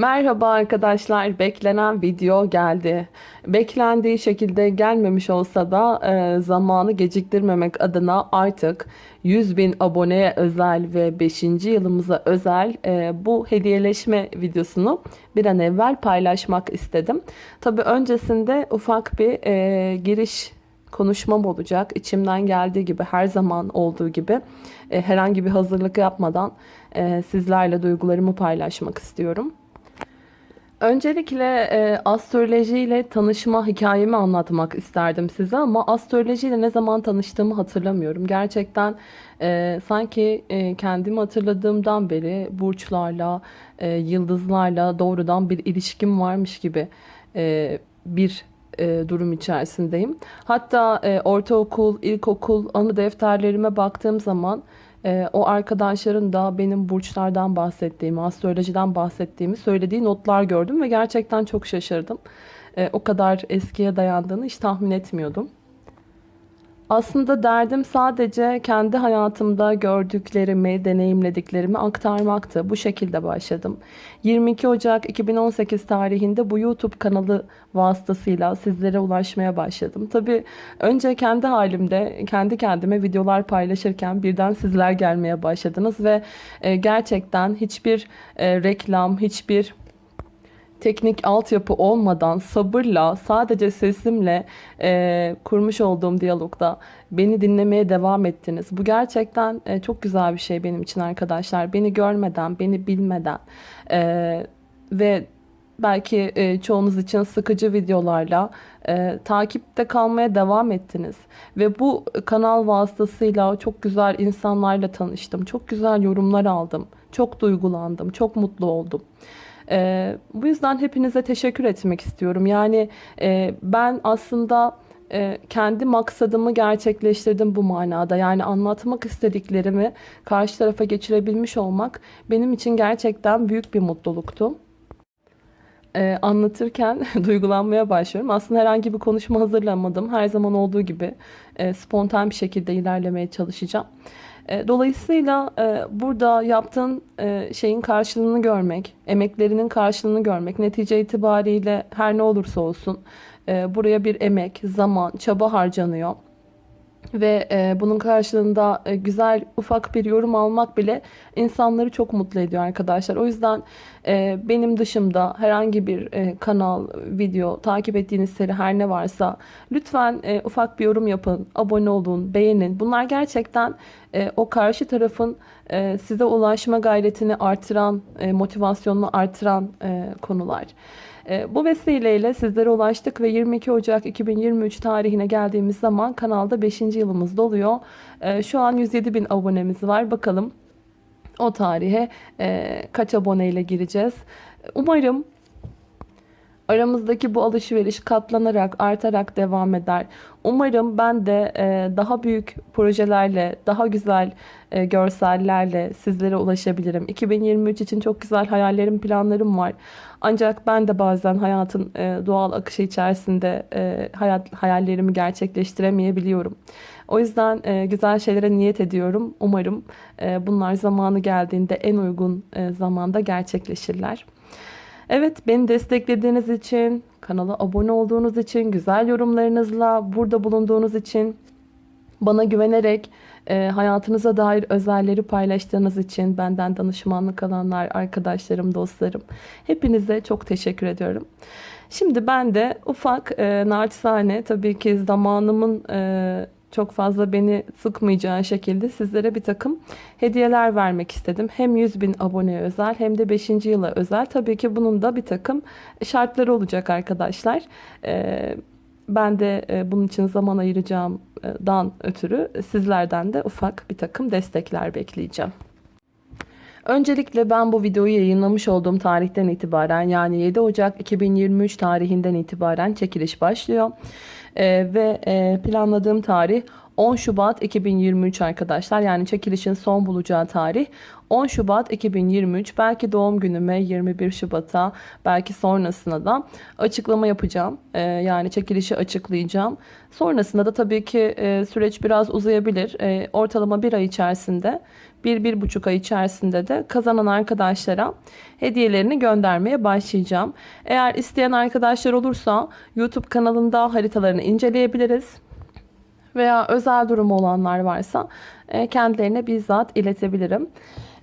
Merhaba arkadaşlar. Beklenen video geldi. Beklendiği şekilde gelmemiş olsa da e, zamanı geciktirmemek adına artık 100 bin aboneye özel ve 5. yılımıza özel e, bu hediyeleşme videosunu bir an evvel paylaşmak istedim. Tabi öncesinde ufak bir e, giriş konuşmam olacak. İçimden geldiği gibi her zaman olduğu gibi e, herhangi bir hazırlık yapmadan e, sizlerle duygularımı paylaşmak istiyorum. Öncelikle e, astroloji ile tanışma hikayemi anlatmak isterdim size ama astroloji ile ne zaman tanıştığımı hatırlamıyorum. Gerçekten e, sanki e, kendimi hatırladığımdan beri burçlarla, e, yıldızlarla doğrudan bir ilişkim varmış gibi e, bir e, durum içerisindeyim. Hatta e, ortaokul, ilkokul anı defterlerime baktığım zaman e, o arkadaşların da benim burçlardan bahsettiğimi, astrolojiden bahsettiğimi söylediği notlar gördüm ve gerçekten çok şaşırdım. E, o kadar eskiye dayandığını hiç tahmin etmiyordum. Aslında derdim sadece kendi hayatımda gördüklerimi, deneyimlediklerimi aktarmaktı. Bu şekilde başladım. 22 Ocak 2018 tarihinde bu YouTube kanalı vasıtasıyla sizlere ulaşmaya başladım. Tabii önce kendi halimde, kendi kendime videolar paylaşırken birden sizler gelmeye başladınız ve e, gerçekten hiçbir e, reklam, hiçbir teknik altyapı olmadan sabırla sadece sesimle e, kurmuş olduğum diyalogda beni dinlemeye devam ettiniz. Bu gerçekten e, çok güzel bir şey benim için arkadaşlar. Beni görmeden, beni bilmeden e, ve belki e, çoğunuz için sıkıcı videolarla e, takipte kalmaya devam ettiniz. Ve bu kanal vasıtasıyla çok güzel insanlarla tanıştım. Çok güzel yorumlar aldım. Çok duygulandım. Çok mutlu oldum. E, bu yüzden hepinize teşekkür etmek istiyorum. Yani e, ben aslında e, kendi maksadımı gerçekleştirdim bu manada. Yani anlatmak istediklerimi karşı tarafa geçirebilmiş olmak benim için gerçekten büyük bir mutluluktu. Ee, anlatırken duygulanmaya başlıyorum. Aslında herhangi bir konuşma hazırlamadım. Her zaman olduğu gibi e, spontan bir şekilde ilerlemeye çalışacağım. E, dolayısıyla e, burada yaptığın e, şeyin karşılığını görmek, emeklerinin karşılığını görmek, netice itibariyle her ne olursa olsun buraya bir emek, zaman, çaba harcanıyor ve e, bunun karşılığında e, güzel ufak bir yorum almak bile insanları çok mutlu ediyor arkadaşlar. O yüzden e, benim dışımda herhangi bir e, kanal, video, takip ettiğiniz seri her ne varsa lütfen e, ufak bir yorum yapın, abone olun, beğenin. Bunlar gerçekten e, o karşı tarafın e, size ulaşma gayretini artıran, e, motivasyonunu artıran e, konular. E, bu vesileyle sizlere ulaştık ve 22 Ocak 2023 tarihine geldiğimiz zaman kanalda 5. yılımız doluyor. E, şu an 107 bin abonemiz var. Bakalım o tarihe e, kaç aboneyle gireceğiz. Umarım aramızdaki bu alışveriş katlanarak, artarak devam eder. Umarım ben de e, daha büyük projelerle, daha güzel e, görsellerle sizlere ulaşabilirim. 2023 için çok güzel hayallerim, planlarım var. Ancak ben de bazen hayatın e, doğal akışı içerisinde hayat hayallerimi gerçekleştiremeyebiliyorum. O yüzden güzel şeylere niyet ediyorum. Umarım bunlar zamanı geldiğinde en uygun zamanda gerçekleşirler. Evet beni desteklediğiniz için, kanala abone olduğunuz için, güzel yorumlarınızla burada bulunduğunuz için, bana güvenerek e, hayatınıza dair özelleri paylaştığınız için benden danışmanlık alanlar, arkadaşlarım, dostlarım hepinize çok teşekkür ediyorum. Şimdi ben de ufak e, naçizane tabii ki zamanımın e, çok fazla beni sıkmayacağı şekilde sizlere bir takım hediyeler vermek istedim. Hem 100 bin aboneye özel hem de 5. yıla özel. Tabii ki bunun da bir takım şartları olacak arkadaşlar. Ee, ben de e, bunun için zaman ayıracağımdan ötürü sizlerden de ufak bir takım destekler bekleyeceğim. Öncelikle ben bu videoyu yayınlamış olduğum tarihten itibaren yani 7 Ocak 2023 tarihinden itibaren çekiliş başlıyor. Ee, ve e, planladığım tarih 10 Şubat 2023 arkadaşlar. Yani çekilişin son bulacağı tarih 10 Şubat 2023. Belki doğum günüme 21 Şubat'a belki sonrasına da açıklama yapacağım. Ee, yani çekilişi açıklayacağım. Sonrasında da tabii ki e, süreç biraz uzayabilir. E, ortalama bir ay içerisinde 1-1,5 ay içerisinde de kazanan arkadaşlara hediyelerini göndermeye başlayacağım. Eğer isteyen arkadaşlar olursa YouTube kanalında haritalarını inceleyebiliriz. Veya özel durumu olanlar varsa e, kendilerine bizzat iletebilirim.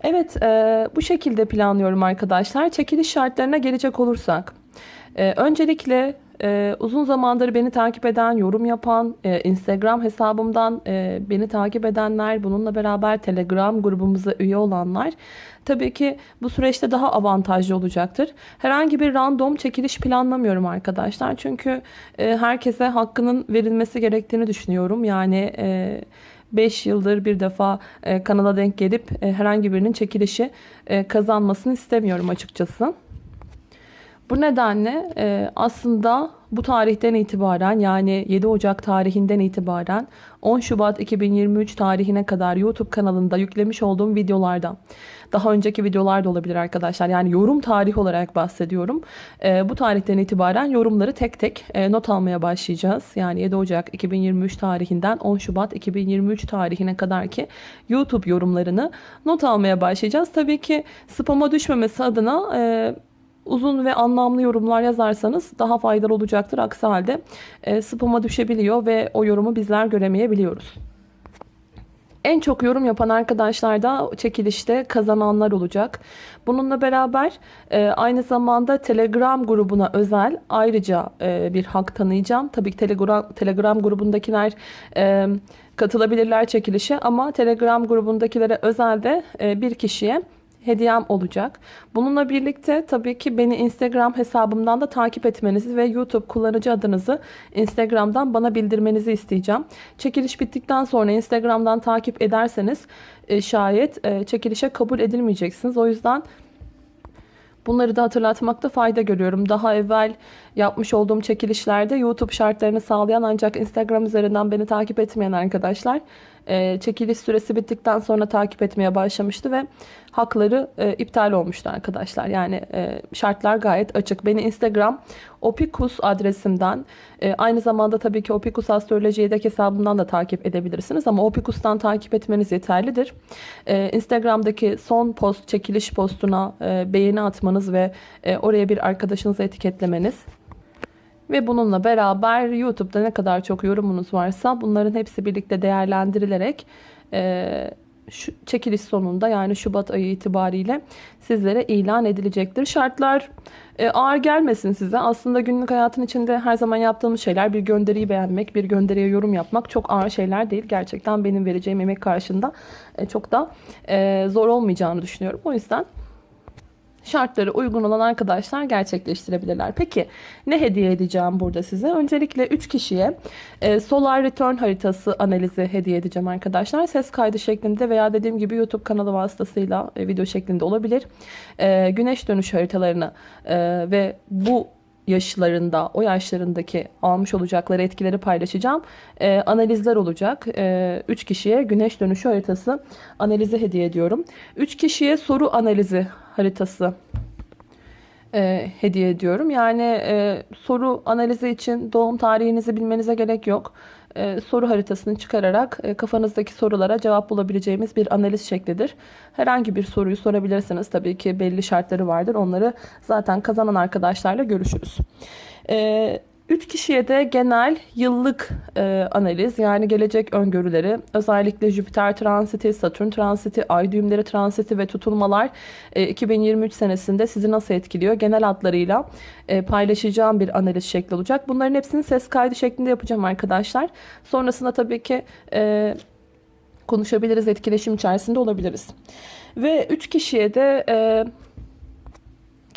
Evet e, bu şekilde planlıyorum arkadaşlar. Çekiliş şartlarına gelecek olursak. E, öncelikle ee, uzun zamandır beni takip eden, yorum yapan, e, Instagram hesabımdan e, beni takip edenler, bununla beraber Telegram grubumuza üye olanlar tabii ki bu süreçte daha avantajlı olacaktır. Herhangi bir random çekiliş planlamıyorum arkadaşlar. Çünkü e, herkese hakkının verilmesi gerektiğini düşünüyorum. Yani... E, 5 yıldır bir defa e, kanala denk gelip e, herhangi birinin çekilişi e, kazanmasını istemiyorum açıkçası. Bu nedenle e, aslında bu tarihten itibaren yani 7 Ocak tarihinden itibaren 10 Şubat 2023 tarihine kadar YouTube kanalında yüklemiş olduğum videolarda daha önceki videolar da olabilir arkadaşlar. Yani yorum tarihi olarak bahsediyorum. E, bu tarihten itibaren yorumları tek tek e, not almaya başlayacağız. Yani 7 Ocak 2023 tarihinden 10 Şubat 2023 tarihine kadar ki YouTube yorumlarını not almaya başlayacağız. Tabii ki spama düşmemesi adına e, uzun ve anlamlı yorumlar yazarsanız daha faydalı olacaktır. Aksi halde e, spama düşebiliyor ve o yorumu bizler göremeyebiliyoruz. En çok yorum yapan arkadaşlar da çekilişte kazananlar olacak. Bununla beraber e, aynı zamanda Telegram grubuna özel ayrıca e, bir hak tanıyacağım. Tabii ki Telegram, Telegram grubundakiler e, katılabilirler çekilişe ama Telegram grubundakilere özel de e, bir kişiye hediyem olacak. Bununla birlikte tabii ki beni Instagram hesabımdan da takip etmenizi ve YouTube kullanıcı adınızı Instagram'dan bana bildirmenizi isteyeceğim. Çekiliş bittikten sonra Instagram'dan takip ederseniz e, şayet e, çekilişe kabul edilmeyeceksiniz. O yüzden Bunları da hatırlatmakta fayda görüyorum. Daha evvel yapmış olduğum çekilişlerde YouTube şartlarını sağlayan ancak Instagram üzerinden beni takip etmeyen arkadaşlar e, çekiliş süresi bittikten sonra takip etmeye başlamıştı ve hakları e, iptal olmuştu arkadaşlar. Yani e, şartlar gayet açık. Beni Instagram Opikus adresimden aynı zamanda tabii ki Opikus Astroloji yedek hesabından da takip edebilirsiniz ama Opikus'tan takip etmeniz yeterlidir. Instagram'daki son post çekiliş postuna beğeni atmanız ve oraya bir arkadaşınızı etiketlemeniz ve bununla beraber YouTube'da ne kadar çok yorumunuz varsa bunların hepsi birlikte değerlendirilerek e, şu çekiliş sonunda yani Şubat ayı itibariyle sizlere ilan edilecektir. Şartlar e, ağır gelmesin size. Aslında günlük hayatın içinde her zaman yaptığımız şeyler bir gönderiyi beğenmek, bir gönderiye yorum yapmak çok ağır şeyler değil. Gerçekten benim vereceğim emek karşında e, çok da e, zor olmayacağını düşünüyorum. O yüzden şartları uygun olan arkadaşlar gerçekleştirebilirler. Peki ne hediye edeceğim burada size? Öncelikle 3 kişiye e, Solar Return haritası analizi hediye edeceğim arkadaşlar. Ses kaydı şeklinde veya dediğim gibi YouTube kanalı vasıtasıyla e, video şeklinde olabilir. E, güneş dönüş haritalarını ve bu yaşlarında, o yaşlarındaki almış olacakları etkileri paylaşacağım. E, analizler olacak. 3 e, üç kişiye güneş dönüşü haritası analizi hediye ediyorum. 3 kişiye soru analizi haritası e, hediye ediyorum. Yani e, soru analizi için doğum tarihinizi bilmenize gerek yok. E, soru haritasını çıkararak e, kafanızdaki sorulara cevap bulabileceğimiz bir analiz şeklidir. Herhangi bir soruyu sorabilirsiniz. Tabii ki belli şartları vardır. Onları zaten kazanan arkadaşlarla görüşürüz. E, 3 kişiye de genel yıllık e, analiz yani gelecek öngörüleri özellikle Jüpiter transiti, Satürn transiti, ay düğümleri transiti ve tutulmalar e, 2023 senesinde sizi nasıl etkiliyor genel hatlarıyla e, paylaşacağım bir analiz şekli olacak. Bunların hepsini ses kaydı şeklinde yapacağım arkadaşlar. Sonrasında tabii ki e, konuşabiliriz, etkileşim içerisinde olabiliriz. Ve 3 kişiye de... E,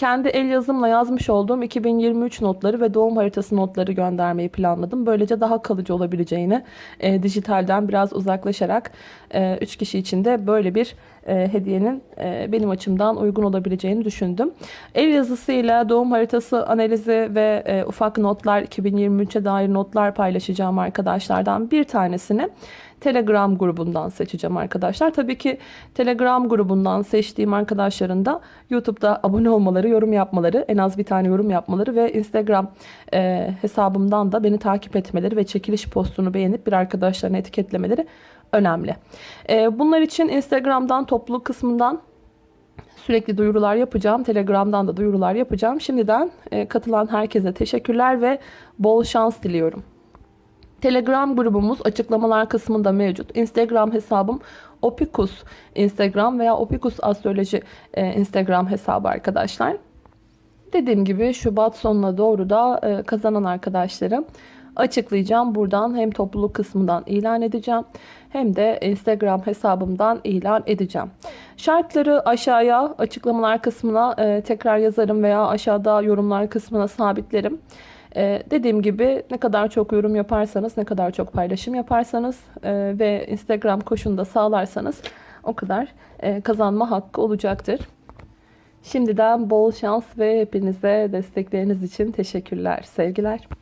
kendi el yazımla yazmış olduğum 2023 notları ve doğum haritası notları göndermeyi planladım. Böylece daha kalıcı olabileceğini e, dijitalden biraz uzaklaşarak 3 e, kişi için de böyle bir e, hediyenin e, benim açımdan uygun olabileceğini düşündüm. El yazısıyla doğum haritası analizi ve e, ufak notlar 2023'e dair notlar paylaşacağım arkadaşlardan bir tanesini Telegram grubundan seçeceğim arkadaşlar. Tabii ki Telegram grubundan seçtiğim arkadaşların da YouTube'da abone olmaları, yorum yapmaları, en az bir tane yorum yapmaları ve Instagram e, hesabımdan da beni takip etmeleri ve çekiliş postunu beğenip bir arkadaşlarını etiketlemeleri önemli. Ee, bunlar için Instagram'dan topluluk kısmından sürekli duyurular yapacağım. Telegram'dan da duyurular yapacağım. Şimdiden e, katılan herkese teşekkürler ve bol şans diliyorum. Telegram grubumuz açıklamalar kısmında mevcut. Instagram hesabım Opikus Instagram veya Opikus Astroloji e, Instagram hesabı arkadaşlar. Dediğim gibi Şubat sonuna doğru da e, kazanan arkadaşlarım açıklayacağım. Buradan hem topluluk kısmından ilan edeceğim hem de Instagram hesabımdan ilan edeceğim. Şartları aşağıya açıklamalar kısmına e, tekrar yazarım veya aşağıda yorumlar kısmına sabitlerim. Ee, dediğim gibi ne kadar çok yorum yaparsanız, ne kadar çok paylaşım yaparsanız e, ve Instagram koşunu da sağlarsanız o kadar e, kazanma hakkı olacaktır. Şimdiden bol şans ve hepinize destekleriniz için teşekkürler. Sevgiler.